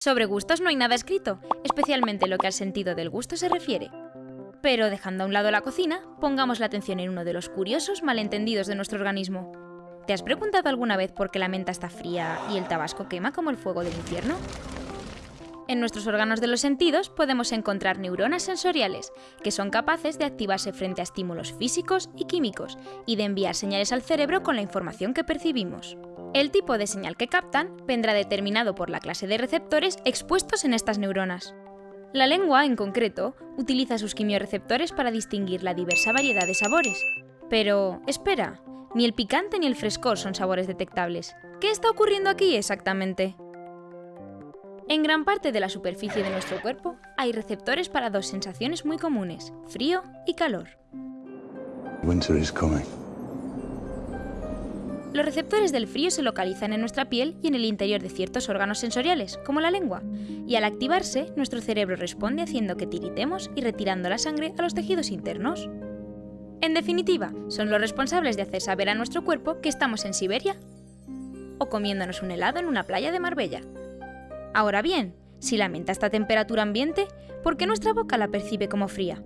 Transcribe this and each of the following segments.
Sobre gustos no hay nada escrito, especialmente lo que al sentido del gusto se refiere. Pero dejando a un lado la cocina, pongamos la atención en uno de los curiosos malentendidos de nuestro organismo. ¿Te has preguntado alguna vez por qué la menta está fría y el tabasco quema como el fuego del infierno? En nuestros órganos de los sentidos podemos encontrar neuronas sensoriales, que son capaces de activarse frente a estímulos físicos y químicos y de enviar señales al cerebro con la información que percibimos. El tipo de señal que captan vendrá determinado por la clase de receptores expuestos en estas neuronas. La lengua, en concreto, utiliza sus quimioreceptores para distinguir la diversa variedad de sabores. Pero, espera, ni el picante ni el frescor son sabores detectables. ¿Qué está ocurriendo aquí exactamente? En gran parte de la superficie de nuestro cuerpo hay receptores para dos sensaciones muy comunes, frío y calor. Los receptores del frío se localizan en nuestra piel y en el interior de ciertos órganos sensoriales, como la lengua, y al activarse, nuestro cerebro responde haciendo que tiritemos y retirando la sangre a los tejidos internos. En definitiva, son los responsables de hacer saber a nuestro cuerpo que estamos en Siberia o comiéndonos un helado en una playa de Marbella. Ahora bien, si la menta está a temperatura ambiente, ¿por qué nuestra boca la percibe como fría?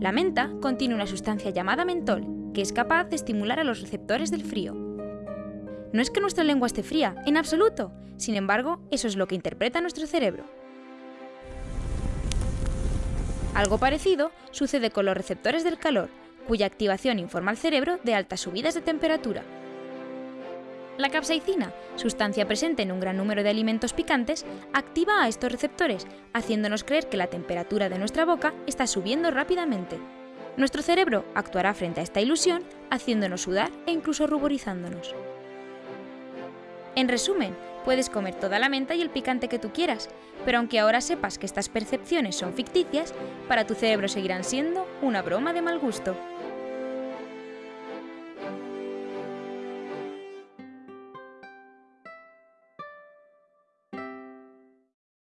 La menta contiene una sustancia llamada mentol, que es capaz de estimular a los receptores del frío. No es que nuestra lengua esté fría, en absoluto. Sin embargo, eso es lo que interpreta nuestro cerebro. Algo parecido sucede con los receptores del calor, cuya activación informa al cerebro de altas subidas de temperatura. La capsaicina, sustancia presente en un gran número de alimentos picantes, activa a estos receptores, haciéndonos creer que la temperatura de nuestra boca está subiendo rápidamente. Nuestro cerebro actuará frente a esta ilusión, haciéndonos sudar e incluso ruborizándonos. En resumen, puedes comer toda la menta y el picante que tú quieras, pero aunque ahora sepas que estas percepciones son ficticias, para tu cerebro seguirán siendo una broma de mal gusto.